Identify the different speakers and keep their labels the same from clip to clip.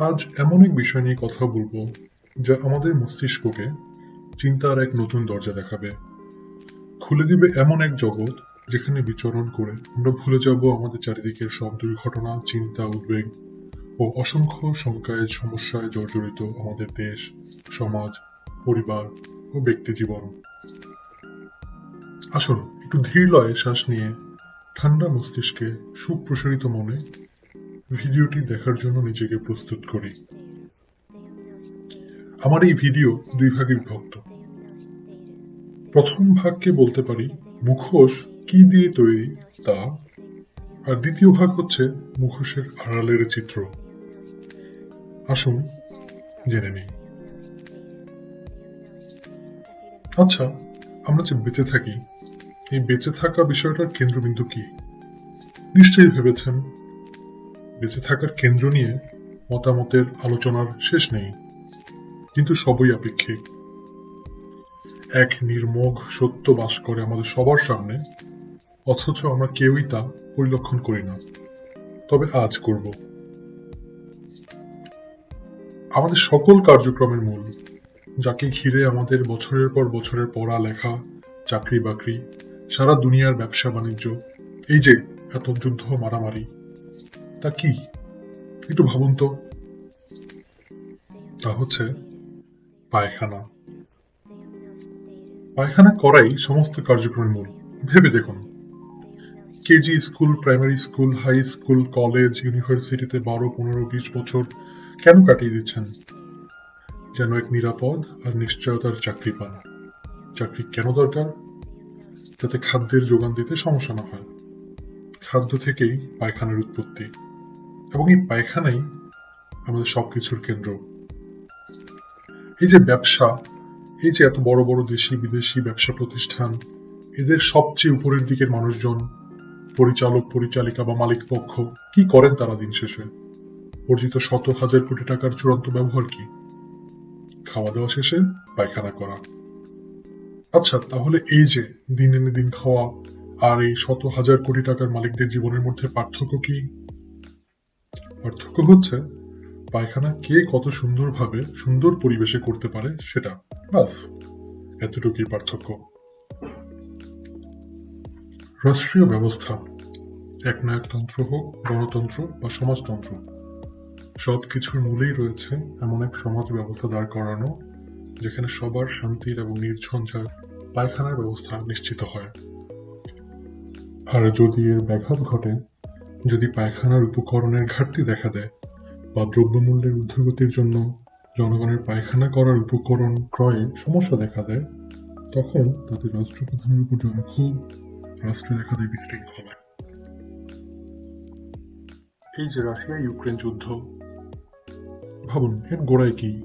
Speaker 1: আজ এমন এক বিষয় নিয়ে কথা বলব, যা আমাদের মস্তিষ্ককে চিন্তার এক নতুন দরজা দেখাবে। খুলে দিবে এমন এক জগৎ যেখানে বিচরণ করে আমরা ভুলে যাব আমাদের চারিদিকের সব দুর্ঘটনা, চিন্তা, উদ্বেগ ও অসংখ্য শঙ্কায়, সমস্যায় জর্জরিত আমাদের দেশ, সমাজ, পরিবার ও ব্যক্তি জীবন। আসুন, একটু ধীর লয়ে শ্বাস নিয়ে ঠান্ডা মস্তিষ্কে সুপ্রসারিত মনে ভিডিওটি দেখার জন্য নিজেকে প্রস্তুত করি। আমার এই ভিডিও দুই ভাগে বিভক্ত। প্রথম ভাগকে বলতে পারি মুখোশ কি দিয়ে তৈরি তা, আর দ্বিতীয় ভাগ হচ্ছে মুখোশের আড়ালের চিত্র। আসুন জেনে নেই। আচ্ছা আমরা যে বেঁচে থাকি, এই বেঁচে থাকা বিষয়টার কেন্দ্রবিন্দু কি? নিশ্চয়ই ভেবেছেন বেঁচে থাকার কেন্দ্র নিয়ে মতামতের আলোচনার শেষ নেই, কিন্তু সবই আপেক্ষিক। এক নির্মোঘ সত্য বাস করে আমাদের সবার সামনে, অথচ আমরা কেউই তা পরিলক্ষণ করি না, তবে আজ করব। আমাদের সকল কার্যক্রমের মূল, যাকে ঘিরে আমাদের বছরের পর বছরের পড়া লেখা চাকরি বাকরি সারা দুনিয়ার ব্যবসা বাণিজ্য এই যে এত যুদ্ধ মারামারি তা কি? একটু ভাবুন তো। তা হচ্ছে পায়খানা। পায়খানা করাই সমস্ত কার্যক্রমের মূল। ভেবে দেখুন। KG school, primary school, high school, college, ইউনিভার্সিটিতে বারো, পনেরো, বিশ বছর কেন কাটিয়ে দিচ্ছেন? যেন এক নিরাপদ আর নিশ্চয়তার চাকরি পান। চাকরি কেন দরকার? যাতে খাদ্যের যোগান দিতে সমস্যা না হয়। খাদ্য থেকেই পায়খানার উৎপত্তি। এবং এই পায়খানাই আমাদের সবকিছুর কেন্দ্র। এই যে ব্যবসা, এই যে এত বড় বড় দেশি বিদেশি ব্যবসা প্রতিষ্ঠান, এদের সবচেয়ে উপরের দিকের মানুষজন, পরিচালক, পরিচালিকা বা মালিক পক্ষ, কি করেন তারা দিন শেষে? অর্জিত শত হাজার কোটি টাকার চূড়ান্ত ব্যবহার কি? খাওয়া দাওয়া শেষে পায়খানা করা। আচ্ছা তাহলে এই যে দিন এনে দিন খাওয়া আর এই শত হাজার কোটি টাকার মালিকদের জীবনের মধ্যে পার্থক্য কি? পার্থক্য হচ্ছে, পায়খানা কে কত সুন্দরভাবে সুন্দর পরিবেশে করতে পারে সেটা। বাস, এতটুকুই পার্থক্য। রাষ্ট্রীয় ব্যবস্থা, একনায়কতন্ত্র হোক, গণতন্ত্র বা সমাজতন্ত্র। সব কিছুর মূলেই রয়েছে এমন এক সমাজ ব্যবস্থা দাঁড় করানো, যেখানে সবার শান্তির এবং নির্ঝঞ্ঝাট পায়খানার ব্যবস্থা নিশ্চিত হয়। আর যদি এর ব্যাঘাত ঘটে যদি পায়খানার উপকরণের ঘাটতি দেখা দেয় বা দ্রব্যমূল্যের ঊর্ধ্বগতির জন্য জনগণের পায়খানা করার উপকরণ ক্রয়ে সমস্যা দেখা দেয়, তখন তাদের রাষ্ট্রপ্রধানের উপর জনক্ষোভ, রাষ্ট্রে দেখা দেয় বিশৃঙ্খলা। এই যে রাশিয়া ইউক্রেন যুদ্ধ, ভাবুন, এর গোড়ায় কি?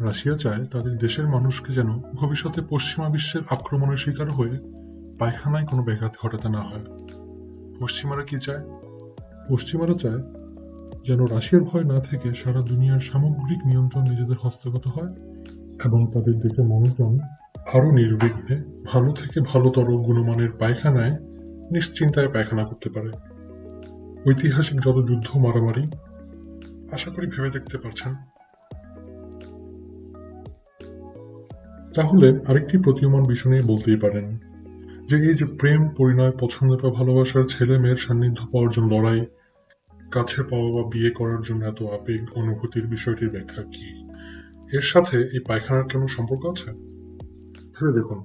Speaker 1: রাশিয়া চায় তাদের দেশের মানুষকে যেন ভবিষ্যতে পশ্চিমা বিশ্বের আক্রমণের শিকার হয়ে পায়খানায় কোনো ব্যাঘাত ঘটাতে না হয়। পশ্চিমারা কি চায়? পশ্চিমারা চায় যেন রাশিয়ার ভয় না থেকে সারা দুনিয়ার সামগ্রিক নিয়ন্ত্রণ নিজেদের হস্তগত হয় এবং তাদের দেখে মানুষজন আরও নির্বিঘ্নে ভালো থেকে ভালোতর গুণমানের পায়খানায় নিশ্চিন্তায় পায়খানা করতে পারে। ঐতিহাসিক যত যুদ্ধ মারামারি, আশা করি ভেবে দেখতে পারছেন। তাহলে আরেকটি প্রতীয়মান বিষয় নিয়ে বলতেই পারেন যে এই যে প্রেম, পরিণয় পছন্দ বা ভালোবাসার ছেলে মেয়ের সান্নিধ্য পাওয়ার জন্য লড়াই কাছে পাওয়া বা বিয়ে করার জন্য এত আবেগ, অনুভূতির বিষয়টির ব্যাখ্যা কি? এর সাথে এই পায়খানার কেন সম্পর্ক আছে? ভেবে দেখুন।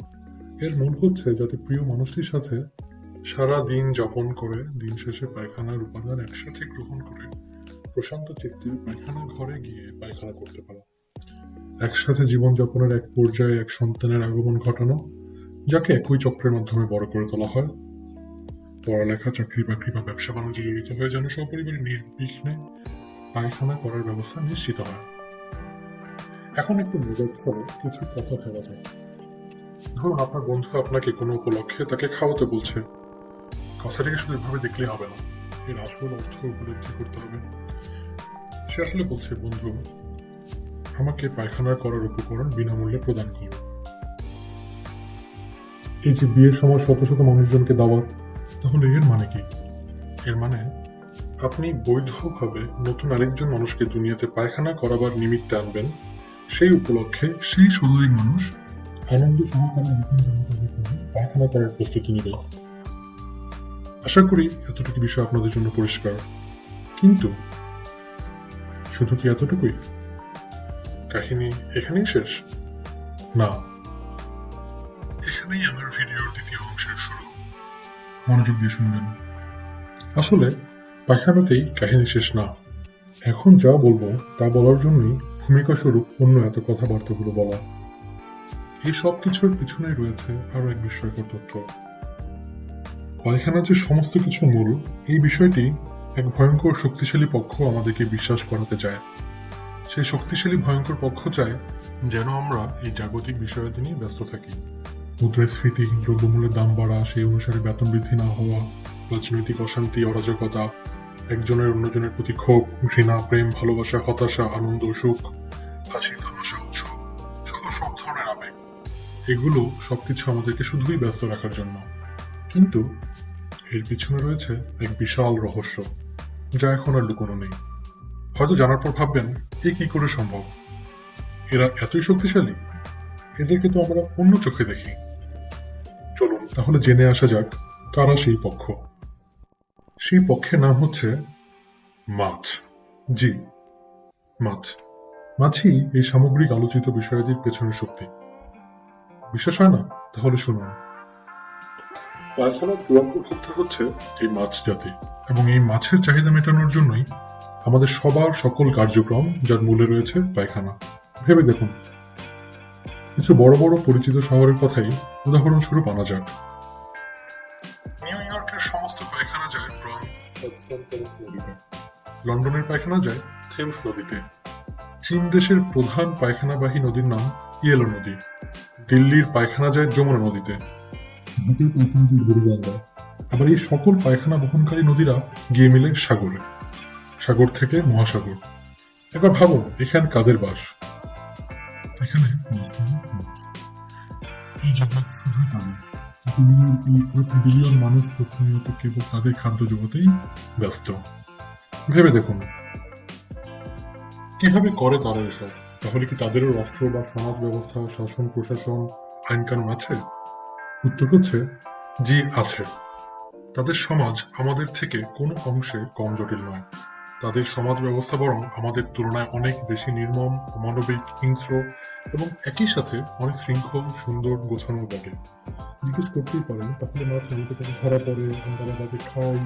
Speaker 1: এর মূল হচ্ছে যাতে প্রিয় মানুষটির সাথে সারা দিন যাপন করে, দিন শেষে পায়খানার উপাদান একসাথে গ্রহণ করে, প্রশান্ত চিত্তে পায়খানা ঘরে গিয়ে পায়খানা করতে পারা। একসাথে জীবনযাপনের এক পর্যায়ে এক সন্তানের আগমন ঘটানো যাকে একই চক্রের মাধ্যমে বড় করে তোলা হয়। পড়ালেখা, চাকরি বাকরি বা ব্যবসা বাণিজ্য জড়িত হয়ে যেন সপরিবারে নির্বিঘ্নে পায়খানা করার ব্যবস্থা নিশ্চিত হয়। এখন একটু মেজাজ করে কিছু কথা ভাবা যায় ধরুন আপনার বন্ধু আপনাকে কোনো উপলক্ষে তাকে খাওয়াতে বলছে। কথাটিকে শুধু এভাবে দেখলে হবে না। এর আসল অর্থ উপলব্ধি করতে হবে। সে আসলে বলছে, বন্ধু, আমাকে পায়খানা করার উপকরণ বিনামূল্যে প্রদান করো। এই যে বিয়ের সময় শত শত মানুষজনকে দাওয়াত, তাহলে এর মানে কি? এর মানে আপনি বৈধভাবে নতুন আরেকজন মানুষকে দুনিয়াতে পায়খানা করাবার নিমিত্তে আনবেন, সেই উপলক্ষে সেই শতাধিক মানুষ আনন্দ সহকারে নতুন জামাকাপড় পরে পায়খানা করার প্রস্তুতি নিল আশা করি এতটুকু বিষয় আপনাদের জন্য পরিষ্কার। কিন্তু, শুধু কি এতটুকুই? কাহিনী এখানেই শেষ? না। এখানেই আমার ভিডিওর দ্বিতীয় অংশের শুরু। মনোযোগ দিয়ে শুনবেন। আসলে পায়খানাতেই কাহিনী শেষ না। এখন যা বলব, তা বলার জন্যই ভূমিকা স্বরূপ অন্য এত কথাবার্তাগুলো বলা। এই সব কিছুর পিছনে রয়েছে আরও এক বিস্ময়কর তথ্য। পায়খানা যে সমস্ত কিছু মূল, এই বিষয়টি এক ভয়ঙ্কর শক্তিশালী পক্ষ আমাদেরকে বিশ্বাস করাতে চায়। সেই শক্তিশালী ভয়ঙ্কর পক্ষ চায় যেন আমরা এই জাগতিক বিষয়াদি নিয়ে ব্যস্ত থাকি। মুদ্রাস্ফীতি দ্রব্যমূল্যের দাম বাড়া, সেই অনুসারে বেতন বৃদ্ধি না হওয়া, রাজনৈতিক অশান্তি, অরাজকতা, একজনের অন্যজনের প্রতি ক্ষোভ, ঘৃণা, প্রেম, ভালোবাসা, হতাশা, আনন্দ, সুখ, হাসি, তামাশা, উৎসব সব ধরনের আবেগ। এগুলো সবকিছু আমাদেরকে শুধুই ব্যস্ত রাখার জন্য। কিন্তু এর পিছনে রয়েছে এক বিশাল রহস্য, যা এখন আর লুকোনো নেই। হয়তো জানার পর ভাববেন, এ কি করে সম্ভব? এরা এতই শক্তিশালী? এদেরকে তো আমরা অন্য চোখে দেখি। তাহলে জেনে আসা যাক কারা সেই পক্ষ। সেই পক্ষের নাম হচ্ছে মাছ। জি, মাছ। মাছই এই সামগ্রিক আলোচিত বিষয়াদির পেছনের শক্তি। বিশ্বাস হয় না? তাহলে শুনুন। পায়খানার চূড়ান্ত ভোক্তা হচ্ছে এই মাছ জাতি এবং এই মাছের চাহিদা মেটানোর জন্যই আমাদের সবার সকল কার্যক্রম যার মূলে রয়েছে পায়খানা। ভেবে দেখুন। কিছু বড় বড় পরিচিত শহরের কথাই উদাহরণস্বরূপ আনা যাক। নিউ ইয়র্কের সমস্ত পায়খানা যায় লন্ডনের পায়খানা যায় থেমস নদীতে। চীন দেশের প্রধান পায়খানাবাহী নদীর নাম ইয়েলো নদী। দিল্লির পায়খানা যায় যমুনা নদীতে। আবার এই সকল পায়খানা বহনকারী নদীরা গিয়ে মিলে সাগরে। সাগর থেকে মহাসাগর। এবার ভাবুন, এখানে কাদের বাস? এখানে এই জায়গা শুধুই তাদের দুনিয়ার বিলিয়ন মানুষ প্রতিনিয়ত কেবল তাদের খাদ্য জগতেই ব্যস্ত। ভেবে দেখুন, কীভাবে করে তারা এসব? তাহলে কি তাদেরও রাষ্ট্র বা সমাজ ব্যবস্থা, শাসন, প্রশাসন, আইন কানুন আছে? উত্তর হচ্ছে, জি আছে। তাদের সমাজ আমাদের থেকে কোনো অংশে কম জটিল নয়। তাদের সমাজ ব্যবস্থা বরং আমাদের তুলনায় অনেক বেশি নির্মম, অমানবিক, হিংস্র এবং একই সাথে অনেক শৃঙ্খল, সুন্দর, গোছানো বটে জিজ্ঞেস করতেই পারেন, তাহলে মাছ নদীতে কেন ধরা পড়ে, আমরা তাদের খাই।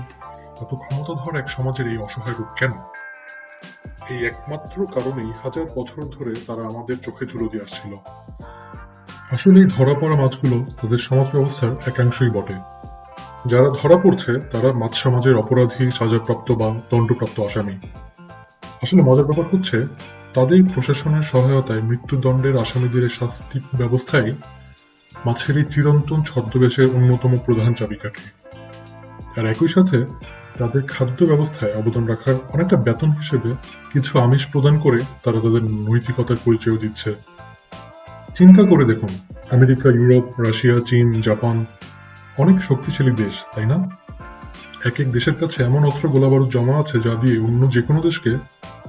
Speaker 1: এত ক্ষমতাধর এক সমাজের এই অসহায় রূপ কেন? এই একমাত্র কারণেই হাজার বছর ধরে তারা আমাদের চোখে ধুলো দিয়ে আসছিল। আসলে ধরা পড়া মাছগুলো তাদের সমাজ ব্যবস্থার একাংশই বটে। যারা ধরা পড়ছে, তারা মাছ সমাজের অপরাধী, সাজাপ্রাপ্ত বা দণ্ডপ্রাপ্ত আসামি। আসলে মজার ব্যাপার হচ্ছে, তাদের প্রশাসনের সহায়তায় মৃত্যুদণ্ডের আসামিদের শাস্তি ব্যবস্থায় মাছের এই চিরন্তন ছদ্মবেশের অন্যতম প্রধান চাবিকাঠি। আর একই সাথে, তাদের খাদ্য ব্যবস্থায় অবদান রাখার অনেকটা বেতন হিসেবে কিছু আমিষ প্রদান করে তারা তাদের নৈতিকতার পরিচয় দিচ্ছে। চিন্তা করে দেখুন, আমেরিকা, ইউরোপ, রাশিয়া, চীন, জাপান অনেক শক্তিশালী দেশ, তাই না? এক এক দেশের কাছে এমন অস্ত্র গোলাবারুদ জমা আছে যা দিয়ে অন্য যে কোনো দেশকে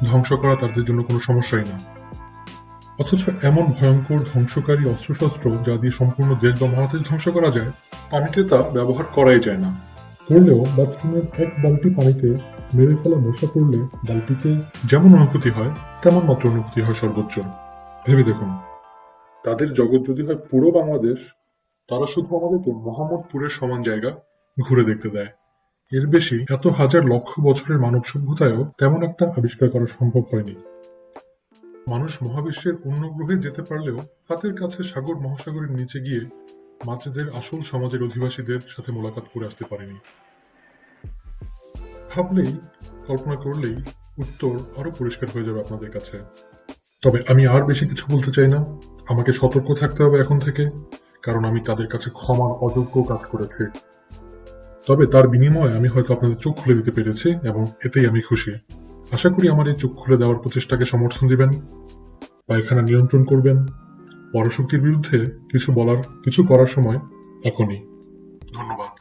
Speaker 1: ধ্বংস করা তাদের জন্য কোনো সমস্যাই না। অথচ এমন ভয়ঙ্কর ধ্বংসকারী অস্ত্রশস্ত্র যা দিয়ে সম্পূর্ণ দেশ বা মহাদেশ ধ্বংস করা যায়, পানিতে তা ব্যবহার করাই যায় না। করলেও বাথরুমের এক বালতি পানিতে মেরে ফেলা মশা পড়লে বালতিতে যেমন অনুভূতি হয়, তেমন মাত্র অনুভূতি হয় সর্বোচ্চ। ভেবে দেখুন, তাদের জগৎ যদি হয় পুরো বাংলাদেশ তারা শুধু আমাদেরকে মোহাম্মদপুরের সমান জায়গা ঘুরে দেখতে দেয়। এর বেশি এত হাজার লক্ষ বছরের মানব সভ্যতায়ও তেমন একটা আবিষ্কার করা সম্ভব হয়নি। মানুষ মহাবিশ্বের অন্য গ্রহে যেতে পারলেও হাতের কাছে সাগর মহাসাগরের নিচে গিয়ে মাছেদের আসল সমাজের অধিবাসীদের সাথে মোলাকাত করে আসতে পারেনি। ভাবলেই, কল্পনা করলেই উত্তর আরও পরিষ্কার হয়ে যাবে আপনাদের কাছে। তবে আমি আর বেশি কিছু বলতে চাই না। আমাকে সতর্ক থাকতে হবে এখন থেকে। কারণ আমি তাদের কাছে ক্ষমার অযোগ্য কাজ করেছি তবে তার বিনিময়ে আমি হয়তো আপনাদের চোখ খুলে দিতে পেরেছি এবং এতেই আমি খুশি। আশা করি আমার এই চোখ খুলে দেওয়ার প্রচেষ্টাকে সমর্থন দিবেন, পায়খানা নিয়ন্ত্রণ করবেন। পরশক্তির বিরুদ্ধে কিছু বলার, কিছু করার সময় এখনই। ধন্যবাদ।